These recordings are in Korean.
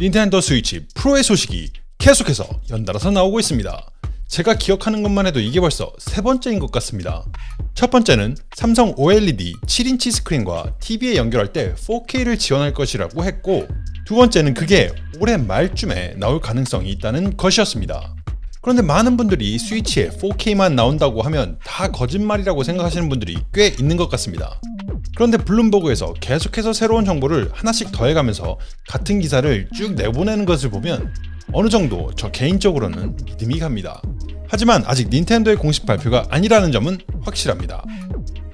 닌텐도 스위치 프로의 소식이 계속해서 연달아서 나오고 있습니다. 제가 기억하는 것만 해도 이게 벌써 세 번째인 것 같습니다. 첫 번째는 삼성 OLED 7인치 스크린과 TV에 연결할 때 4K를 지원할 것이라고 했고 두 번째는 그게 올해 말쯤에 나올 가능성이 있다는 것이었습니다. 그런데 많은 분들이 스위치에 4K만 나온다고 하면 다 거짓말이라고 생각하시는 분들이 꽤 있는 것 같습니다. 그런데 블룸버그에서 계속해서 새로운 정보를 하나씩 더해가면서 같은 기사를 쭉 내보내는 것을 보면 어느 정도 저 개인적으로는 믿음이 갑니다. 하지만 아직 닌텐도의 공식 발표가 아니라는 점은 확실합니다.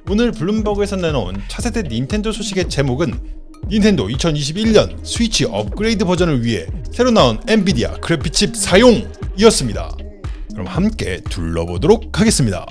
오늘 블룸버그에서 내놓은 차세대 닌텐도 소식의 제목은 닌텐도 2021년 스위치 업그레이드 버전을 위해 새로 나온 엔비디아 그래픽칩 사용 이었습니다. 그럼 함께 둘러보도록 하겠습니다.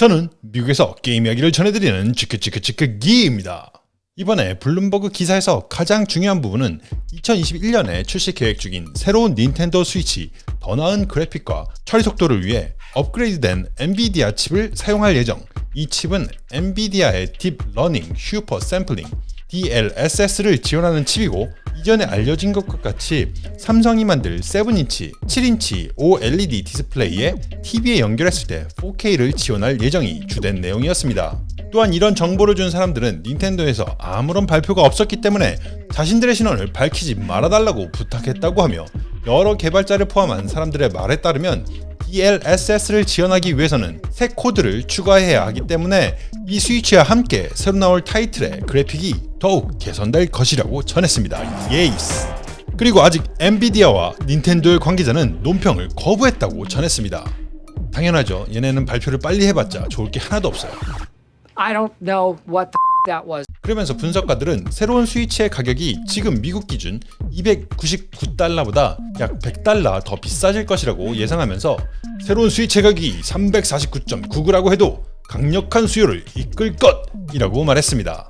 저는 미국에서 게임 이야기를 전해드리는 치크치크치크 기입니다. 이번에 블룸버그 기사에서 가장 중요한 부분은 2021년에 출시 계획 중인 새로운 닌텐도 스위치 더 나은 그래픽과 처리 속도를 위해 업그레이드된 엔비디아 칩을 사용할 예정 이 칩은 엔비디아의 deep learning super sampling DLSS를 지원하는 칩이고 이전에 알려진 것과 같이 삼성이 만들 7인치, 7인치 OLED 디스플레이에 TV에 연결했을 때 4K를 지원할 예정이 주된 내용이었습니다. 또한 이런 정보를 준 사람들은 닌텐도에서 아무런 발표가 없었기 때문에 자신들의 신원을 밝히지 말아달라고 부탁했다고 하며 여러 개발자를 포함한 사람들의 말에 따르면 DLSS를 지원하기 위해서는 새 코드를 추가해야 하기 때문에 이 스위치와 함께 새로 나올 타이틀의 그래픽이 더욱 개선될 것이라고 전했습니다. 예이스! 그리고 아직 엔비디아와 닌텐도의 관계자는 논평을 거부했다고 전했습니다. 당연하죠. 얘네는 발표를 빨리 해봤자 좋을 게 하나도 없어요. I don't know what the that was. 그러면서 분석가들은 새로운 스위치의 가격이 지금 미국 기준 299달러보다 약 100달러 더 비싸질 것이라고 예상하면서 새로운 스위치 가격이 349.99라고 해도 강력한 수요를 이끌 것이라고 말했습니다.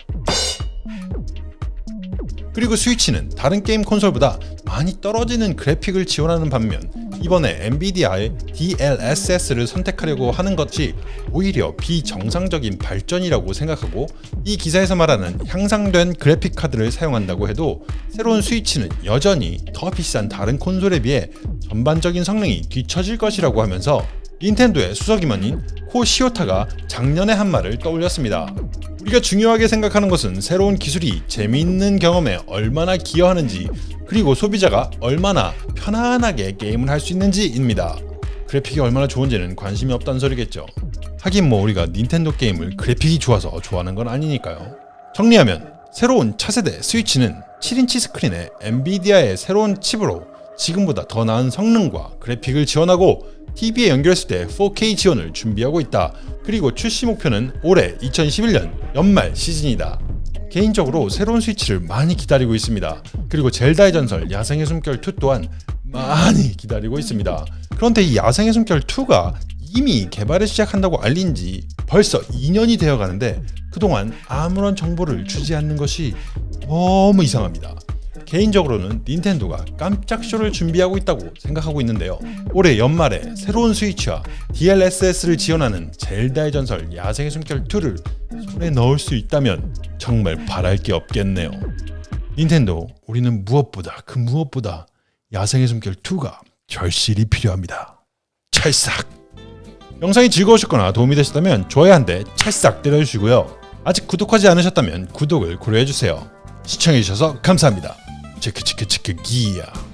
그리고 스위치는 다른 게임 콘솔보다 많이 떨어지는 그래픽을 지원하는 반면 이번에 엔비디아의 DLSS를 선택하려고 하는 것이 오히려 비정상적인 발전이라고 생각하고 이 기사에서 말하는 향상된 그래픽 카드를 사용한다고 해도 새로운 스위치는 여전히 더 비싼 다른 콘솔에 비해 전반적인 성능이 뒤처질 것이라고 하면서 닌텐도의 수석임원인 코 시오타가 작년에 한 말을 떠올렸습니다. 우리가 중요하게 생각하는 것은 새로운 기술이 재미있는 경험에 얼마나 기여하는지 그리고 소비자가 얼마나 편안하게 게임을 할 수 있는지입니다. 그래픽이 얼마나 좋은지는 관심이 없다는 소리겠죠. 하긴 뭐 우리가 닌텐도 게임을 그래픽이 좋아서 좋아하는 건 아니니까요. 정리하면 새로운 차세대 스위치는 7인치 스크린에 엔비디아의 새로운 칩으로 지금보다 더 나은 성능과 그래픽을 지원하고 TV에 연결했을 때 4K 지원을 준비하고 있다. 그리고 출시 목표는 올해 2021년 연말 시즌이다. 개인적으로 새로운 스위치를 많이 기다리고 있습니다. 그리고 젤다의 전설 야생의 숨결 2 또한 많이 기다리고 있습니다. 그런데 이 야생의 숨결 2가 이미 개발을 시작한다고 알린 지 벌써 2년이 되어 가는데 그동안 아무런 정보를 주지 않는 것이 너무 이상합니다. 개인적으로는 닌텐도가 깜짝 쇼를 준비하고 있다고 생각하고 있는데요. 올해 연말에 새로운 스위치와 DLSS를 지원하는 젤다의 전설 야생의 숨결 2를 손에 넣을 수 있다면 정말 바랄 게 없겠네요. 닌텐도 우리는 무엇보다 그 무엇보다 야생의 숨결 2가 절실히 필요합니다. 찰싹! 영상이 즐거우셨거나 도움이 되셨다면 좋아요 한 대 찰싹 때려주시고요. 아직 구독하지 않으셨다면 구독을 고려해주세요. 시청해주셔서 감사합니다. 치크 치크 치크 기야